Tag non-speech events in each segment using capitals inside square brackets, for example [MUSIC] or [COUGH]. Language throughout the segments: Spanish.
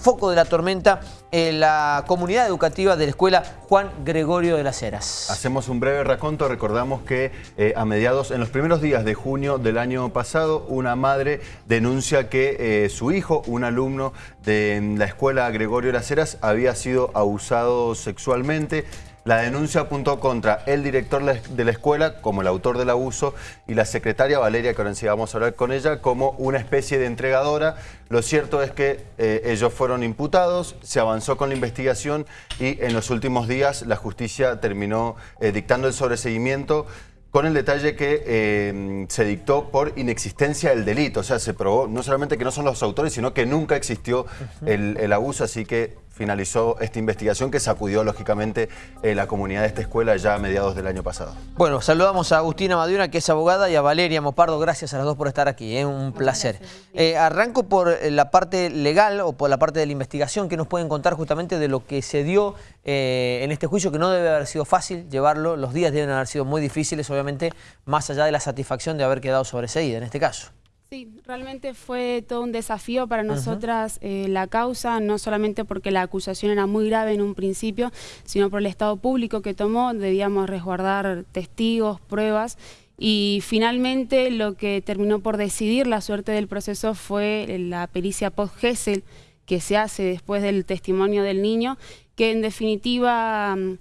foco de la tormenta en la comunidad educativa de la escuela Juan Gregorio de las Heras. Hacemos un breve raconto. Recordamos que eh, a mediados, en los primeros días de junio del año pasado, una madre denuncia que eh, su hijo, un alumno de la escuela Gregorio de las Heras, había sido abusado sexualmente. La denuncia apuntó contra el director de la escuela como el autor del abuso y la secretaria Valeria, que ahora sí vamos a hablar con ella, como una especie de entregadora. Lo cierto es que eh, ellos fueron imputados, se avanzó con la investigación y en los últimos días la justicia terminó eh, dictando el sobreseguimiento con el detalle que eh, se dictó por inexistencia del delito. O sea, se probó no solamente que no son los autores, sino que nunca existió el, el abuso, así que finalizó esta investigación que sacudió lógicamente eh, la comunidad de esta escuela ya a mediados del año pasado. Bueno, saludamos a Agustina Madura, que es abogada, y a Valeria Mopardo. Gracias a las dos por estar aquí, es eh, un placer. Eh, arranco por la parte legal o por la parte de la investigación que nos pueden contar justamente de lo que se dio en este juicio, que no debe haber sido fácil llevarlo. Los días deben haber sido muy difíciles, obviamente, más allá de la satisfacción de haber quedado sobreseída en este caso. Sí, realmente fue todo un desafío para nosotras eh, la causa, no solamente porque la acusación era muy grave en un principio, sino por el estado público que tomó, debíamos resguardar testigos, pruebas, y finalmente lo que terminó por decidir la suerte del proceso fue la pericia post-GESEL que se hace después del testimonio del niño, que en definitiva... Mm,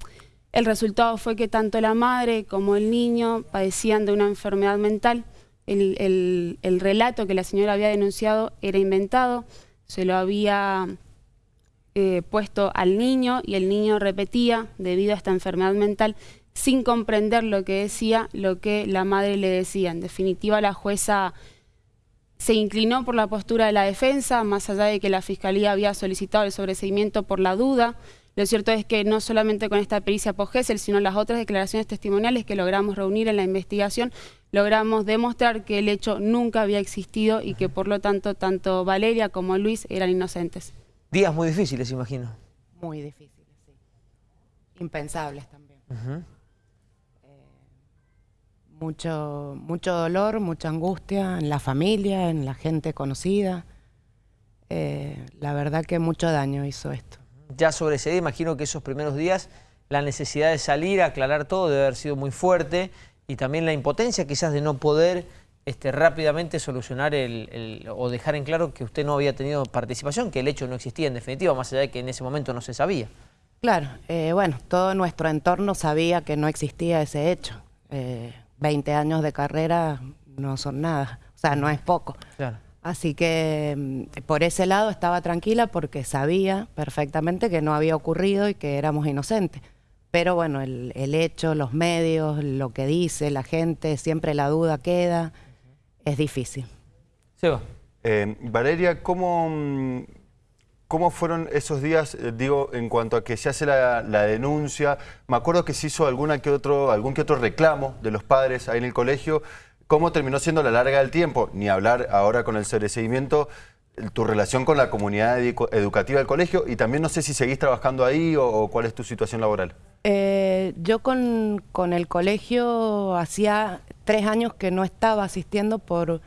el resultado fue que tanto la madre como el niño padecían de una enfermedad mental, el, relato que la señora había denunciado era inventado, se lo había eh, puesto al niño y el niño repetía debido a esta enfermedad mental sin comprender lo que decía, lo que la madre le decía. En definitiva, la jueza se inclinó por la postura de la defensa, más allá de que la Fiscalía había solicitado el sobreseimiento por la duda, lo cierto es que no solamente con esta pericia post sino las otras declaraciones testimoniales que logramos reunir en la investigación, logramos demostrar que el hecho nunca había existido y que por lo tanto tanto Valeria como Luis eran inocentes. Días muy difíciles, imagino. Muy difíciles, sí. Impensables también. Eh, mucho, mucho dolor, mucha angustia en la familia, en la gente conocida. Eh, la verdad que mucho daño hizo esto ya sobre ese día, imagino que esos primeros días la necesidad de salir a aclarar todo debe haber sido muy fuerte y también la impotencia quizás de no poder este, rápidamente solucionar el, o dejar en claro que usted no había tenido participación, que el hecho no existía en definitiva, más allá de que en ese momento no se sabía. Claro, eh, bueno, todo nuestro entorno sabía que no existía ese hecho. Eh, 20 años de carrera no son nada, o sea, no es poco. Claro. Así que mm, por ese lado estaba tranquila porque sabía perfectamente que no había ocurrido y que éramos inocentes. Pero bueno, el, hecho, los medios, lo que dice la gente, siempre la duda queda, es difícil. Seba. Eh, Valeria, ¿cómo, mm, ¿cómo fueron esos días, eh, digo, en cuanto a que se hace la, la, denuncia? Me acuerdo que se hizo alguna que otro, algún que otro reclamo de los padres ahí en el colegio, ¿Cómo terminó siendo la larga del tiempo? Ni hablar ahora con el sobreseguimiento, tu relación con la comunidad educativa del colegio y también no sé si seguís trabajando ahí o, cuál es tu situación laboral. Eh, yo con, el colegio hacía tres años que no estaba asistiendo por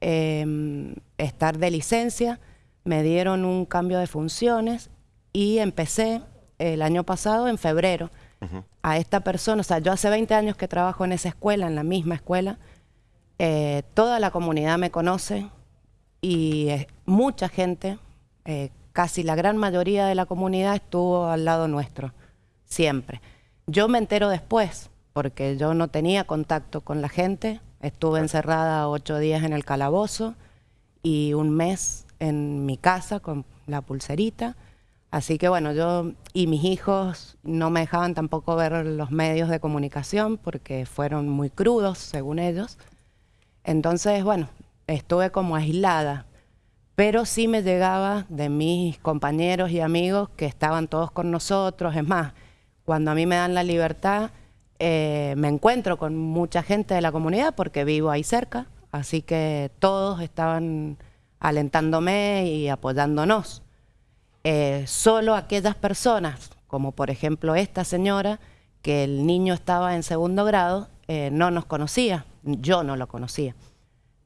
em, estar de licencia, me dieron un cambio de funciones y empecé el año pasado, en febrero, a esta persona, o sea, yo hace 20 años que trabajo en esa escuela, en la misma escuela, eh, toda la comunidad me conoce y eh, mucha gente, eh, casi la gran mayoría de la comunidad estuvo al lado nuestro, siempre. Yo me entero después, porque yo no tenía contacto con la gente, estuve encerrada ocho días en el calabozo y un mes en mi casa con la pulserita. Así que bueno, yo y mis hijos no me dejaban tampoco ver los medios de comunicación porque fueron muy crudos, según ellos. Entonces, bueno, estuve como aislada, pero sí me llegaba de mis compañeros y amigos que estaban todos con nosotros. Es más, cuando a mí me dan la libertad, eh, me encuentro con mucha gente de la comunidad porque vivo ahí cerca, así que todos estaban alentándome y apoyándonos. Eh, solo aquellas personas, como por ejemplo esta señora, que el niño estaba en segundo grado, eh, no nos conocía yo no lo conocía,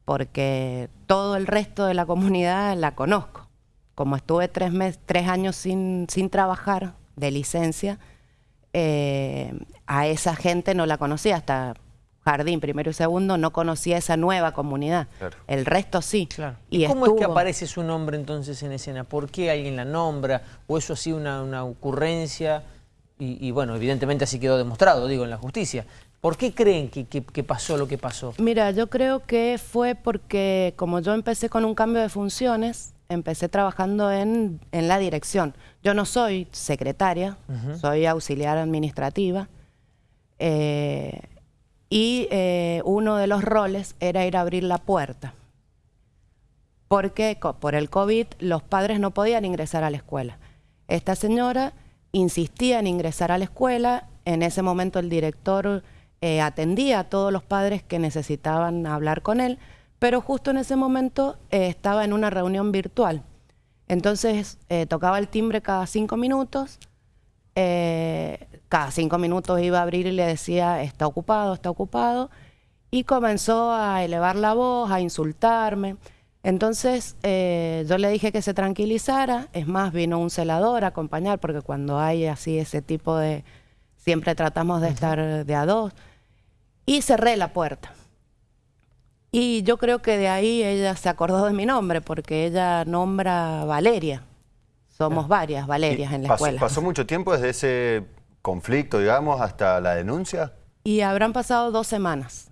porque todo el resto de la comunidad la conozco. como estuve tres, mes, tres años sin, sin trabajar de licencia, eh, a esa gente no la conocía, hasta jardín primero y segundo no conocía esa nueva comunidad. El resto sí. Y, cómo es que aparece su nombre entonces en escena? ¿Por qué alguien la nombra? ¿O eso ha sido una, ocurrencia? Y, bueno, evidentemente así quedó demostrado, digo, en la justicia. ¿Por qué creen que, que, pasó lo que pasó? Mira, yo creo que fue porque como yo empecé con un cambio de funciones, empecé trabajando en, la dirección. Yo no soy secretaria, soy auxiliar administrativa. Eh, y eh, uno de los roles era ir a abrir la puerta. Porque por el COVID los padres no podían ingresar a la escuela. Esta señora insistía en ingresar a la escuela. En ese momento el director eh, atendía a todos los padres que necesitaban hablar con él pero justo en ese momento eh, estaba en una reunión virtual. Entonces eh, tocaba el timbre cada cinco minutos, cada cinco minutos iba a abrir y le decía, está ocupado, está ocupado, y comenzó a elevar la voz, a insultarme. Entonces yo le dije que se tranquilizara, es más, vino un celador a acompañar, porque cuando hay así ese tipo de, siempre tratamos de estar de a dos, y cerré la puerta. Y yo creo que de ahí ella se acordó de mi nombre, porque ella nombra Valeria. Somos varias Valerias en la escuela. ¿Pasó mucho tiempo desde ese conflicto, digamos, hasta la denuncia? Y habrán pasado dos semanas.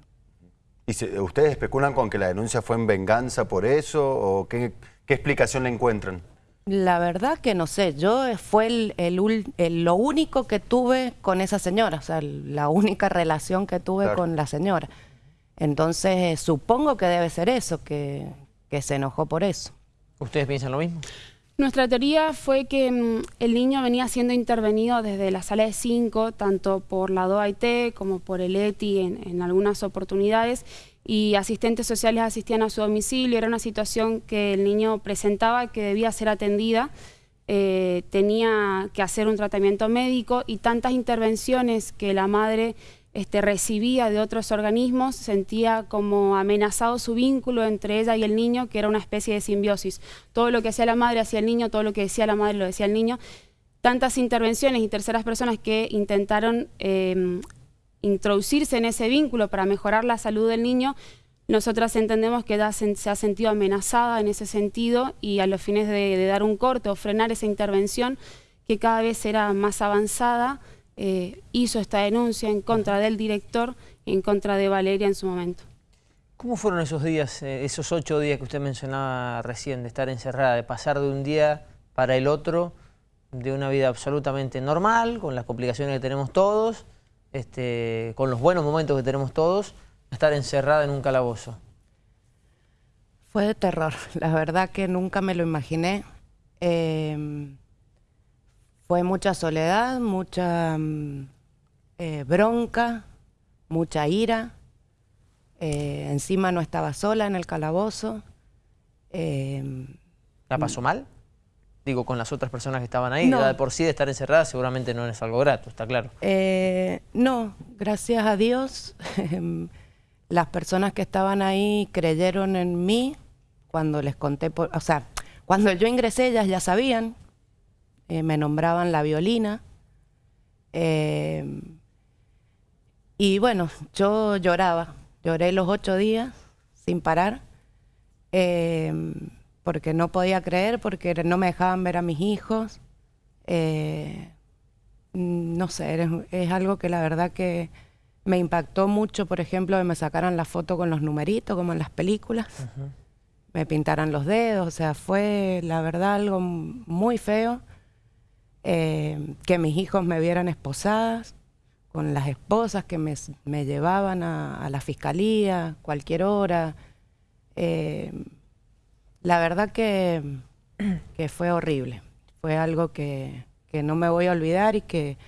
¿Y ustedes especulan con que la denuncia fue en venganza por eso? ¿O qué, explicación le encuentran? La verdad que no sé, yo fue el, lo único que tuve con esa señora, o sea, la única relación que tuve con la señora. Entonces, supongo que debe ser eso, que, se enojó por eso. ¿Ustedes piensan lo mismo? Nuestra teoría fue que mm, el niño venía siendo intervenido desde la sala de 5, tanto por la DOAIT como por el ETI en, algunas oportunidades, y asistentes sociales asistían a su domicilio. Era una situación que el niño presentaba que debía ser atendida, eh, tenía que hacer un tratamiento médico y tantas intervenciones que la madre este, recibía de otros organismos, sentía como amenazado su vínculo entre ella y el niño, que era una especie de simbiosis. Todo lo que hacía la madre hacía el niño, todo lo que decía la madre lo decía el niño. Tantas intervenciones y terceras personas que intentaron em, introducirse en ese vínculo para mejorar la salud del niño, nosotras entendemos que se ha sentido amenazada en ese sentido y a los fines de, de dar un corte o frenar esa intervención que cada vez era más avanzada, eh, hizo esta denuncia en contra del director y en contra de Valeria en su momento. ¿Cómo fueron esos días, eh, esos ocho días que usted mencionaba recién, de estar encerrada, de pasar de un día para el otro, de una vida absolutamente normal, con las complicaciones que tenemos todos, este, con los buenos momentos que tenemos todos, a estar encerrada en un calabozo? Fue de terror, [LAUGHS] la verdad que nunca me lo imaginé. Eh, fue mucha soledad, mucha mm, eh, bronca, mucha ira. Eh, encima no estaba sola en el calabozo. Em, ¿La pasó mal? Digo, con las otras personas que estaban ahí. No. de por sí de estar encerrada seguramente no es algo grato, está claro. Eh, no, gracias a Dios. [LAUGHS] Las personas que estaban ahí creyeron en mí cuando les conté, por, o sea, cuando yo ingresé ellas ya sabían eh, me nombraban la violina. Eh, y bueno, yo lloraba, lloré los ocho días sin parar, eh, porque no podía creer, porque no me dejaban ver a mis hijos. no sé, es, algo que la verdad que me impactó mucho, por ejemplo, que me sacaran la foto con los numeritos, como en las películas. Me pintaran los dedos, o sea, fue la verdad algo muy feo. Eh, que mis hijos me vieran esposadas, con las esposas que me, llevaban a, la fiscalía, cualquier hora. Eh, la verdad que, que, fue horrible. Fue algo que, que, no me voy a olvidar y que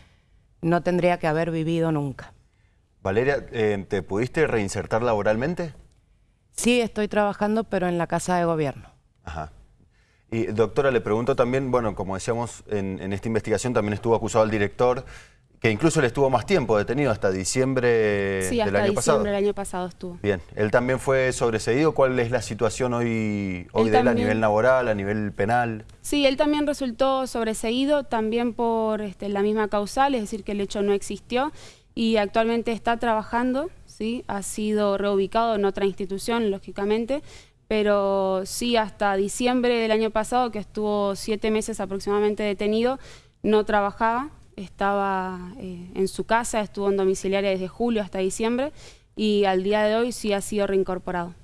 no tendría que haber vivido nunca. Valeria, eh, ¿te pudiste reinsertar laboralmente? Sí, estoy trabajando, pero en la Casa de Gobierno. Ajá. Y doctora, le pregunto también, bueno, como decíamos en, esta investigación también estuvo acusado el director, que incluso él estuvo más tiempo detenido, hasta diciembre Sí, del hasta año diciembre pasado. del año pasado estuvo. Bien, él también fue sobreseído. ¿Cuál es la situación hoy, hoy Él de él a nivel laboral, a nivel penal? Sí, él también resultó sobreseído, también por este, la misma causal, es decir, que el hecho no existió y actualmente está trabajando, ¿sí? ha sido reubicado en otra institución, lógicamente, pero sí hasta diciembre del año pasado, que estuvo siete meses aproximadamente detenido, no trabajaba, estaba eh, en su casa, estuvo en domiciliaria desde julio hasta diciembre y al día de hoy sí ha sido reincorporado.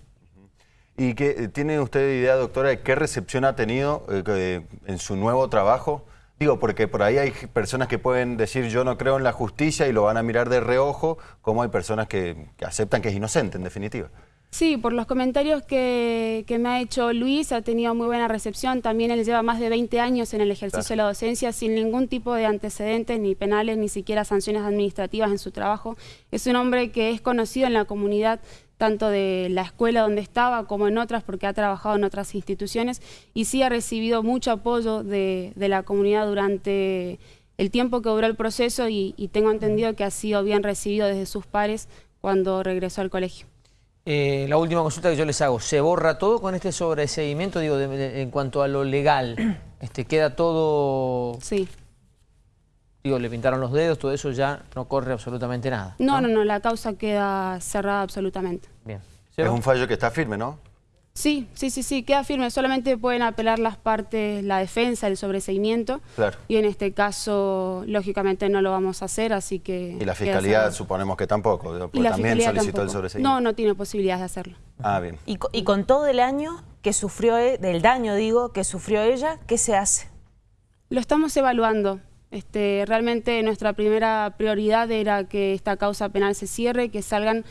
¿Y qué, tiene usted idea, doctora, de qué recepción ha tenido eh, en su nuevo trabajo? Digo, porque por ahí hay personas que pueden decir yo no creo en la justicia y lo van a mirar de reojo, como hay personas que aceptan que es inocente, en definitiva. Sí, por los comentarios que, que me ha hecho Luis, ha tenido muy buena recepción. También él lleva más de 20 años en el ejercicio de la docencia sin ningún tipo de antecedentes, ni penales, ni siquiera sanciones administrativas en su trabajo. Es un hombre que es conocido en la comunidad, tanto de la escuela donde estaba como en otras, porque ha trabajado en otras instituciones, y sí ha recibido mucho apoyo de, de la comunidad durante el tiempo que duró el proceso y, y tengo entendido que ha sido bien recibido desde sus pares cuando regresó al colegio. Eh, la última consulta que yo les hago, ¿se borra todo con este sobreseimiento? Digo, de- de- en cuanto a lo legal, [CLEARS THROAT] este, ¿queda todo, Sí. digo, le pintaron los dedos, todo eso ya no corre absolutamente nada? No, no, no, la causa queda cerrada absolutamente. Bien. Es un fallo que está firme, ¿no? Sí, sí, sí, sí, queda firme. Solamente pueden apelar las partes, la defensa, el sobreseimiento. Claro. Y en este caso, lógicamente, no lo vamos a hacer, así que... Y la fiscalía suponemos que tampoco, Y la también fiscalía solicitó el sobreseimiento. No, no tiene posibilidad de hacerlo. Ah, bien. Y, y con todo el año que sufrió, e- del daño digo, que sufrió ella, ¿qué se hace? Lo estamos evaluando. Este, realmente nuestra primera prioridad era que esta causa penal se cierre, que salgan,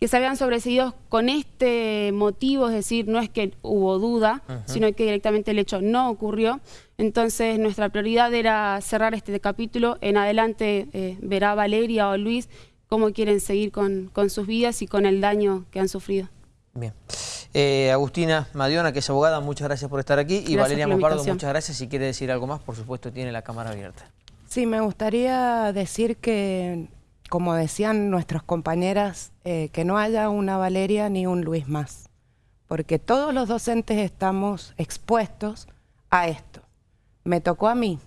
que salgan sobreseídos con este motivo, es decir, no es que hubo duda, sino que directamente el hecho no ocurrió. Entonces nuestra prioridad era cerrar este capítulo. En adelante eh, verá Valeria o Luis cómo quieren seguir con, con sus vidas y con el daño que han sufrido. Bien. Eh, Agustina Madiona, que es abogada, muchas gracias por estar aquí. Y Valeria Mopardo, muchas gracias. Si quiere decir algo más, por supuesto, tiene la cámara abierta. Sí, me gustaría decir que, como decían nuestras compañeras, eh, que no haya una Valeria ni un Luis más, porque todos los docentes estamos expuestos a esto. Me tocó a mí,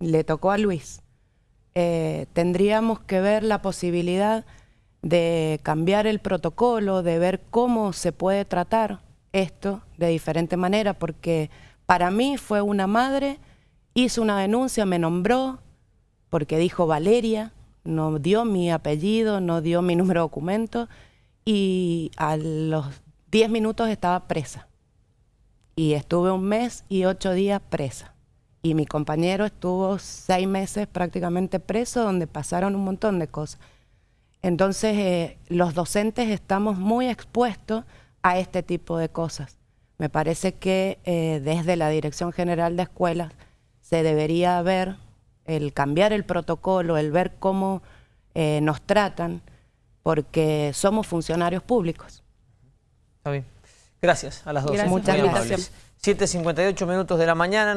le tocó a Luis. Eh, tendríamos que ver la posibilidad de cambiar el protocolo, de ver cómo se puede tratar esto de diferente manera, porque para mí fue una madre, hizo una denuncia, me nombró, porque dijo Valeria, no dio mi apellido, no dio mi [LAUGHS] número de documento, y a los 10 minutos estaba presa. Y estuve un mes y ocho días presa. Y mi compañero estuvo seis meses prácticamente preso, donde pasaron un montón de cosas. Entonces, eh, los docentes estamos muy expuestos a este tipo de cosas. Me parece que eh, desde la Dirección General de Escuelas se debería ver el cambiar el protocolo, el ver cómo eh, nos tratan, porque somos funcionarios públicos. Está bien. Gracias a las dos. Gracias muy por la amables. 7.58 minutos de la mañana.